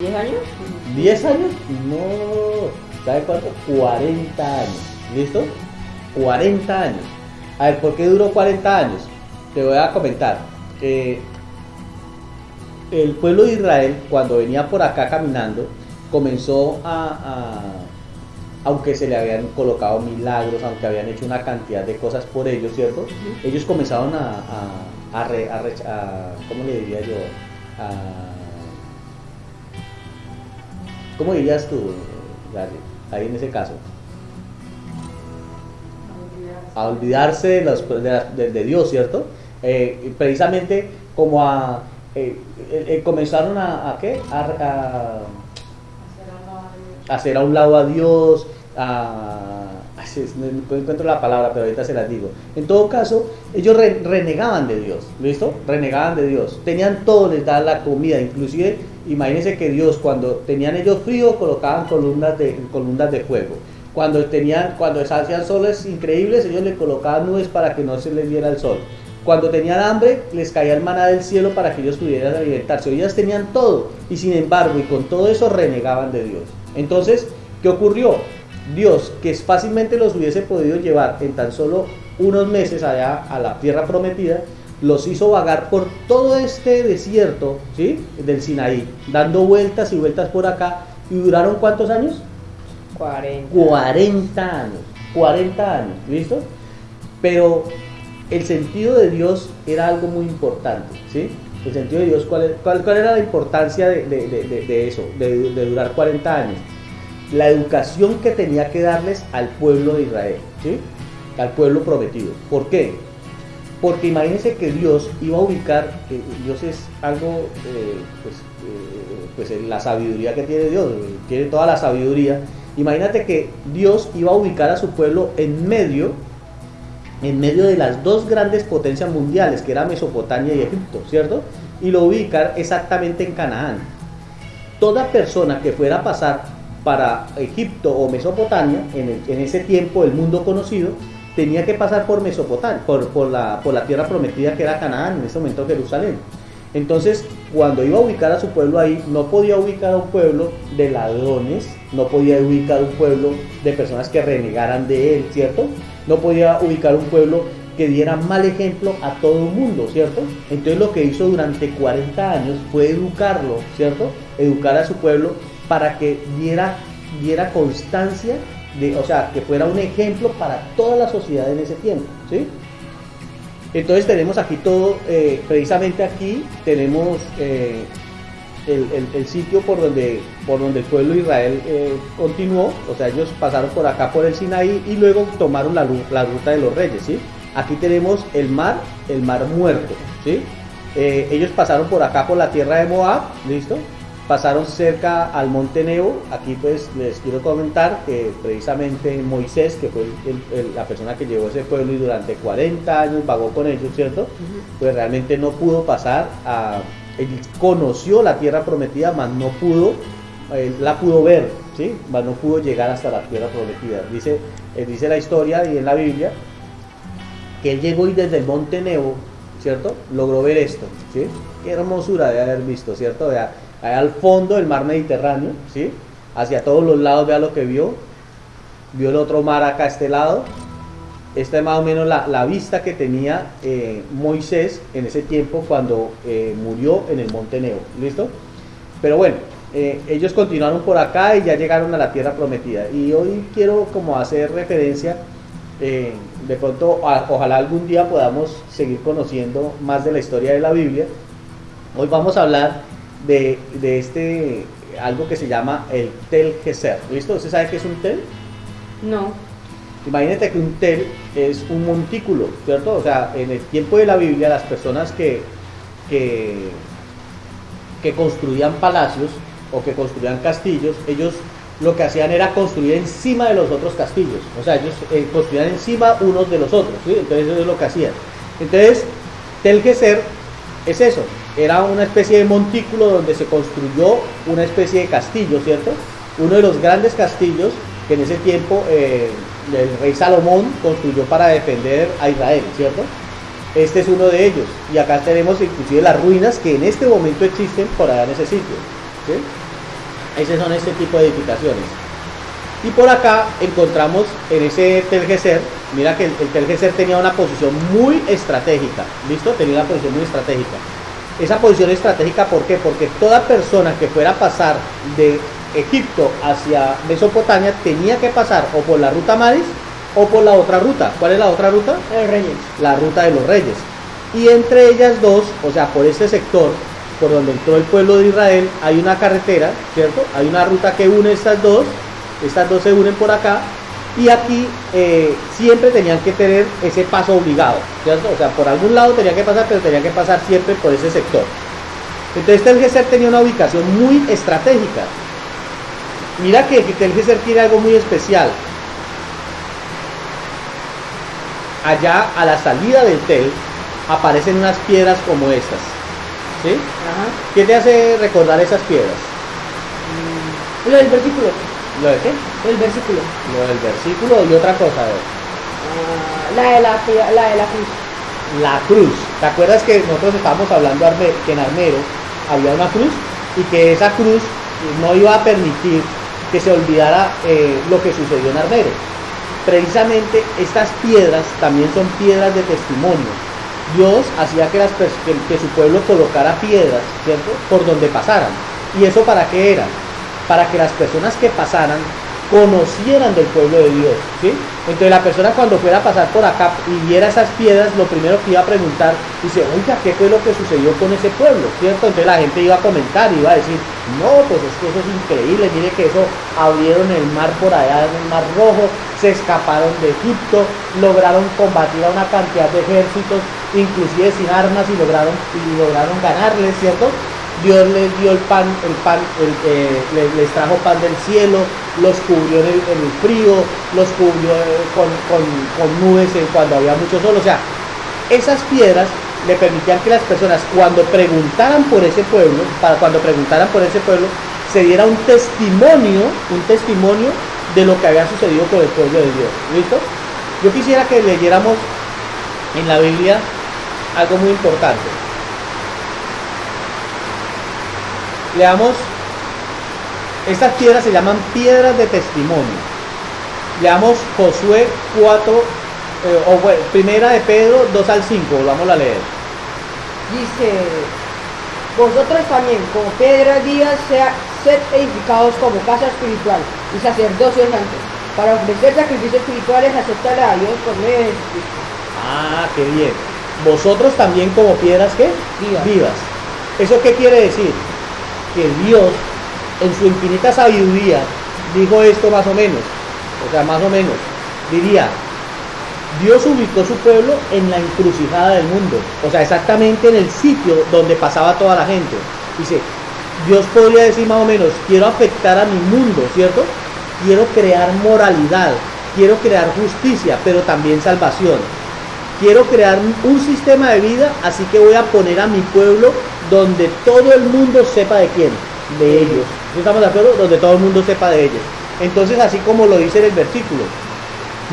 ¿10 años? ¿10 años? No. ¿Sabe cuánto? 40 años. ¿Listo? 40 años. A ver, ¿por qué duró 40 años? Te voy a comentar. Eh, el pueblo de Israel, cuando venía por acá caminando, comenzó a, aunque se le habían colocado milagros, aunque habían hecho una cantidad de cosas por ellos, ¿cierto? Ellos comenzaron a, a, a, ¿cómo le diría yo? ¿Cómo dirías tú, ahí en ese caso? A olvidarse de, los, de, Dios, ¿cierto? Eh, precisamente como a... Eh, eh, comenzaron a, a qué? a hacer a un lado a Dios, a, no encuentro la palabra, pero ahorita se las digo. En todo caso, ellos renegaban de Dios, ¿listo? Renegaban de Dios. Tenían todo, les daban la comida, inclusive, imagínense que Dios, cuando tenían ellos frío, colocaban columnas de, columnas de fuego. Cuando tenían, cuando hacían soles increíbles, ellos le colocaban nubes para que no se les diera el sol. Cuando tenían hambre, les caía el maná del cielo para que ellos pudieran alimentarse. Ellos tenían todo, y sin embargo, y con todo eso renegaban de Dios. Entonces, ¿qué ocurrió? Dios, que fácilmente los hubiese podido llevar en tan solo unos meses allá a la tierra prometida, los hizo vagar por todo este desierto ¿sí? del Sinaí, dando vueltas y vueltas por acá. ¿Y duraron cuántos años? 40. 40 años. 40 años, ¿listo? Pero el sentido de Dios era algo muy importante, ¿sí? El sentido de Dios, ¿cuál, cuál, era la importancia de, de eso, de, durar 40 años? La educación que tenía que darles al pueblo de Israel, ¿sí? al pueblo prometido. ¿Por qué? Porque imagínense que Dios iba a ubicar, Dios es algo, eh, pues, eh, pues la sabiduría que tiene Dios, tiene toda la sabiduría. Imagínate que Dios iba a ubicar a su pueblo en medio en medio de las dos grandes potencias mundiales, que era Mesopotamia y Egipto, ¿cierto? Y lo ubicar exactamente en Canaán. Toda persona que fuera a pasar para Egipto o Mesopotamia, en, ese tiempo el mundo conocido, tenía que pasar por Mesopotamia, por, la, tierra prometida que era Canaán, en ese momento Jerusalén. Entonces, cuando iba a ubicar a su pueblo ahí, no podía ubicar a un pueblo de ladrones, no podía ubicar un pueblo de personas que renegaran de él, ¿cierto? no podía ubicar un pueblo que diera mal ejemplo a todo el mundo, ¿cierto? Entonces lo que hizo durante 40 años fue educarlo, ¿cierto? Educar a su pueblo para que diera constancia, de, o sea, que fuera un ejemplo para toda la sociedad en ese tiempo, ¿sí? Entonces tenemos aquí todo, eh, precisamente aquí tenemos eh, el, sitio por donde, por donde el pueblo de Israel eh, continuó, o sea, ellos pasaron por acá por el Sinaí y luego tomaron la, la ruta de los reyes, ¿sí? Aquí tenemos el mar, el mar muerto, ¿sí? Ellos pasaron por acá por la tierra de Moab, ¿listo? Pasaron cerca al monte Nebo, aquí pues les quiero comentar que precisamente Moisés, que fue la persona que llevó ese pueblo y durante 40 años vagó con ellos, ¿cierto? Pues realmente no pudo pasar a, él conoció la tierra prometida, mas no pudo, la pudo ver, ¿sí? mas no pudo llegar hasta la tierra prometida. Dice, eh, dice la historia y en la Biblia que él llegó y desde el monte Nebo, ¿cierto? Logró ver esto, ¿sí? Qué hermosura de haber visto, ¿cierto? Vea, allá al fondo del mar Mediterráneo, ¿sí? Hacia todos los lados, vea lo que vio. Vio el otro mar acá a este lado, esta es más o menos la, vista que tenía eh, Moisés en ese tiempo cuando eh, murió en el monte Nebo. ¿Listo? Pero bueno, eh, ellos continuaron por acá y ya llegaron a la tierra prometida. Y hoy quiero como hacer referencia, de pronto, ojalá algún día podamos seguir conociendo más de la historia de la Biblia. Hoy vamos a hablar de, de este, algo que se llama el Tel Geser. ¿Listo? ¿Usted sabe qué es un tel? No. Imagínate que un tel es un montículo, ¿cierto? O sea, en el tiempo de la Biblia, las personas que, que, construían palacios o que construían castillos, ellos lo que hacían era construir encima de los otros castillos. O sea, ellos eh, construían encima unos de los otros, ¿sí? Entonces eso es lo que hacían. Entonces, Tel Geser es eso, era una especie de montículo donde se construyó una especie de castillo, ¿cierto? Uno de los grandes castillos que en ese tiempo eh, el rey Salomón construyó para defender a Israel, ¿cierto? Este es uno de ellos. Y acá tenemos inclusive las ruinas que en este momento existen por allá en ese sitio. Esos son este tipo de edificaciones. Y por acá encontramos en ese Telgeser, mira que el, el tenía una posición muy estratégica, ¿listo? Tenía una posición muy estratégica. Esa posición estratégica, ¿por qué? Porque toda persona que fuera a pasar de Egipto hacia Mesopotamia tenía que pasar o por la ruta Maris o por la otra ruta. ¿Cuál es la otra ruta? El Reyes. La ruta de los reyes. Y entre ellas dos, o sea, por este sector, por donde entró el pueblo de Israel, hay una carretera, ¿cierto? Hay una ruta que une estas dos, estas dos se unen por acá, y aquí eh, siempre tenían que tener ese paso obligado, ¿cierto? O sea, por algún lado tenían que pasar, pero tenían que pasar siempre por ese sector. Entonces Telgeser tenía una ubicación muy estratégica. Mira que Telgeser tiene algo muy especial. Allá a la salida del Tel aparecen unas piedras como estas. ¿Sí? Ajá. ¿Qué te hace recordar esas piedras? Lo del versículo. ¿Lo de qué? El versículo. Lo del versículo y otra cosa. a ver. Ah, la de la, de la cruz. La cruz. ¿Te acuerdas que nosotros estábamos hablando Arme- que en Armero había una cruz y que esa cruz no iba a permitir que se olvidara eh, lo que sucedió en Armero? Precisamente estas piedras también son piedras de testimonio. Dios hacía que, las pers- que, que su pueblo colocara piedras, ¿cierto? Por donde pasaran. ¿Y eso para qué era? Para que las personas que pasaran conocieran del pueblo de Dios, ¿sí? Entonces la persona cuando fuera a pasar por acá y viera esas piedras, lo primero que iba a preguntar, dice, oiga, ¿qué fue lo que sucedió con ese pueblo? ¿Cierto? Entonces la gente iba a comentar, iba a decir, no, pues es que eso es increíble, mire que eso abrieron el mar por allá en el mar rojo, se escaparon de Egipto, lograron combatir a una cantidad de ejércitos, inclusive sin armas y lograron, y lograron ganarles, ¿cierto? Dios les dio el pan, el pan, el, eh, les, trajo pan del cielo, los cubrió en el, frío, los cubrió eh, con, con- con nubes cuando había mucho sol. O sea, esas piedras le permitían que las personas cuando preguntaran por ese pueblo, para cuando preguntaran por ese pueblo, se diera un testimonio, un testimonio de lo que había sucedido con el pueblo de Dios. ¿Listo? Yo quisiera que leyéramos en la Biblia algo muy importante. Leamos, estas piedras se llaman piedras de testimonio. Leamos Josué 4, eh, o bueno, primera de Pedro 2 al 5, vamos a leer. Dice, vosotros también, como piedras vivas, sea, sed edificados como casa espiritual y sacerdocio santo, para ofrecer sacrificios espirituales aceptables a Dios por medio de Jesucristo. Ah, qué bien. Vosotros también como piedras ¿qué? Vivas. ¿Eso qué quiere decir? Que Dios, en su infinita sabiduría, dijo esto más o menos. O sea, más o menos. Diría, Dios ubicó su pueblo en la encrucijada del mundo. O sea, exactamente en el sitio donde pasaba toda la gente. Dice, Dios podría decir más o menos, quiero afectar a mi mundo, ¿cierto? Quiero crear moralidad, quiero crear justicia, pero también salvación. Quiero crear un sistema de vida, así que voy a poner a mi pueblo donde todo el mundo sepa de quién, de ellos. ¿Sí ¿Estamos de acuerdo? Donde todo el mundo sepa de ellos. Entonces, así como lo dice en el versículo,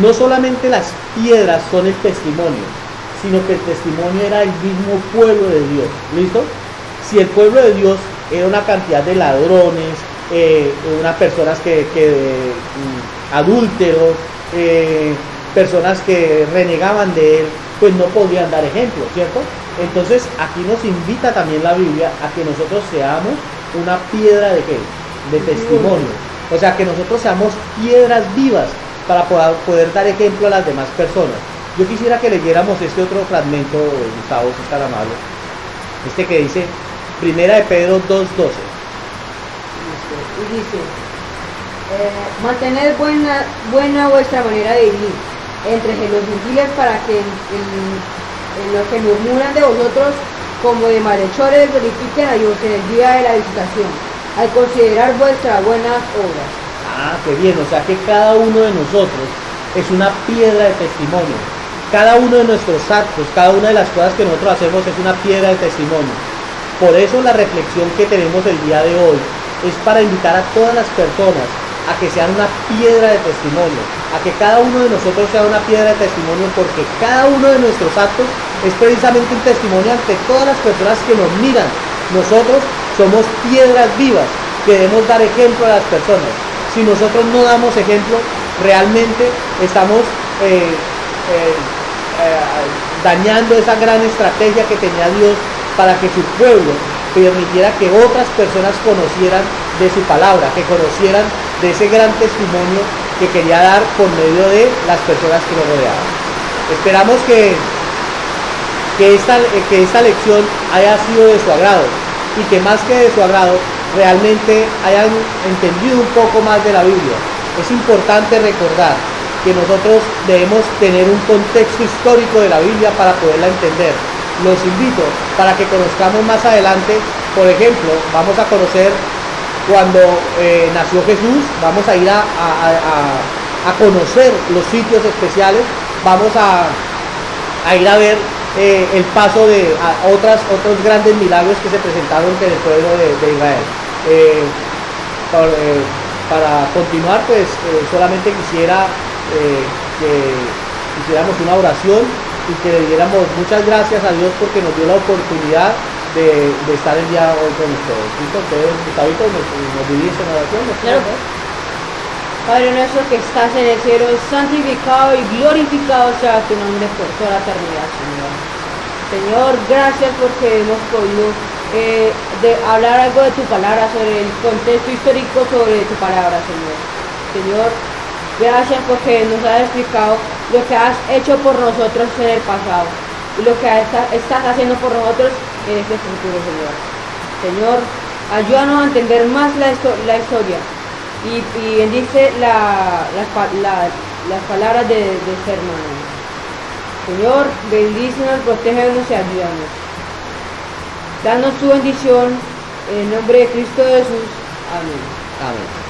no solamente las piedras son el testimonio, sino que el testimonio era el mismo pueblo de Dios. ¿Listo? Si el pueblo de Dios era una cantidad de ladrones, eh, unas personas que, que, mm, adúlteros, eh, personas que renegaban de él, pues no podían dar ejemplo, ¿cierto? Entonces aquí nos invita también la Biblia a que nosotros seamos una piedra de qué? De testimonio. O sea, que nosotros seamos piedras vivas para poder, poder dar ejemplo a las demás personas. Yo quisiera que leyéramos este otro fragmento, Gustavo, si es tan amable. Este que dice, Primera de Pedro 2.12. Listo. Y dice, eh, mantened buena, buena vuestra manera de vivir entre los gentiles para que en- en los que murmuran de vosotros como de malhechores glorifiquen a Dios en el día de la visitación, al considerar vuestras buenas obras. Ah, qué bien, o sea que cada uno de nosotros es una piedra de testimonio. Cada uno de nuestros actos, cada una de las cosas que nosotros hacemos es una piedra de testimonio. Por eso la reflexión que tenemos el día de hoy es para invitar a todas las personas a que sean una piedra de testimonio, a que cada uno de nosotros sea una piedra de testimonio, porque cada uno de nuestros actos es precisamente un testimonio ante todas las personas que nos miran. Nosotros somos piedras vivas que debemos dar ejemplo a las personas. Si nosotros no damos ejemplo, realmente estamos eh, eh, eh, dañando esa gran estrategia que tenía Dios para que su pueblo permitiera que otras personas conocieran de su palabra, que conocieran de ese gran testimonio que quería dar por medio de las personas que lo rodeaban. Esperamos que, que, esta, que esta lección haya sido de su agrado y que más que de su agrado realmente hayan entendido un poco más de la Biblia. Es importante recordar que nosotros debemos tener un contexto histórico de la Biblia para poderla entender. Los invito para que conozcamos más adelante, por ejemplo, vamos a conocer cuando eh, nació Jesús, vamos a ir a, conocer los sitios especiales, vamos a, ir a ver eh, el paso de otras, otros grandes milagros que se presentaron en el pueblo de Israel. Eh, eh, para continuar, pues solamente quisiera que hiciéramos una oración y que le diéramos muchas gracias a Dios porque nos dio la oportunidad de, estar el día hoy con ustedes. ¿Listo? Entonces, Gustavito, nos, nos dirige en oración. Padre nuestro que estás en el cielo, santificado y glorificado sea tu nombre por toda la eternidad, Señor. Señor, gracias porque hemos podido eh, hablar algo de tu palabra, sobre el contexto histórico sobre tu palabra, Señor. Señor, gracias porque nos has explicado lo que has hecho por nosotros en el pasado y lo que estás haciendo por nosotros en este futuro, Señor. Señor, ayúdanos a entender más la, historia y, bendice las palabras de, de este hermano. Señor, bendícenos, protégenos y ayúdanos. Danos tu bendición en el nombre de Cristo Jesús. Amén. Amén.